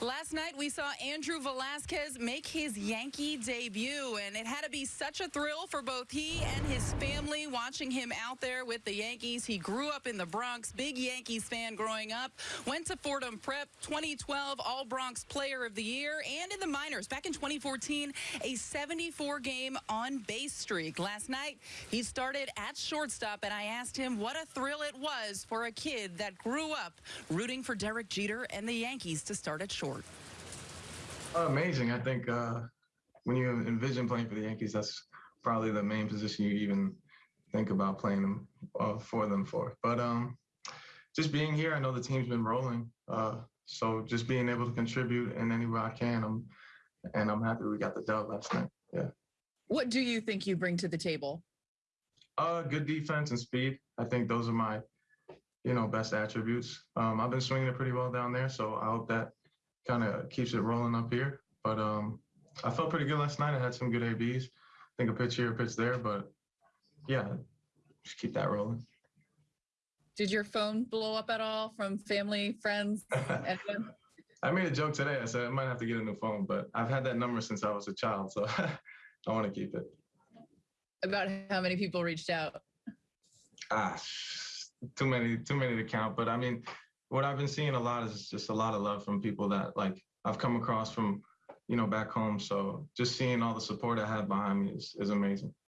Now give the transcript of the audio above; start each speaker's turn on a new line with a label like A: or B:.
A: Last night, we saw Andrew Velazquez make his Yankee debut, and it had to be such a thrill for both he and his family watching him out there with the Yankees. He grew up in the Bronx, big Yankees fan growing up, went to Fordham Prep, 2012 All Bronx Player of the Year, and in the minors back in 2014, a 74 game on base streak. Last night, he started at shortstop, and I asked him what a thrill it was for a kid that grew up rooting for Derek Jeter and the Yankees to start at short.
B: Amazing. I think uh, when you envision playing for the Yankees, that's probably the main position you even think about playing them uh, for them for. But um, just being here, I know the team's been rolling. Uh, so just being able to contribute in any way I can, I'm, and I'm happy we got the dub last night. Yeah.
A: What do you think you bring to the table?
B: Uh, good defense and speed. I think those are my, you know, best attributes. Um, I've been swinging it pretty well down there, so I hope that kind of keeps it rolling up here. But um, I felt pretty good last night. I had some good ABs. I think a pitch here, a pitch there, but yeah, just keep that rolling.
A: Did your phone blow up at all from family, friends?
B: I made a joke today. I said I might have to get a new phone, but I've had that number since I was a child, so I want to keep it.
A: About how many people reached out?
B: Ah, too many, too many to count. But I mean, what I've been seeing a lot is just a lot of love from people that like I've come across from, you know, back home. So just seeing all the support I have behind me is, is amazing.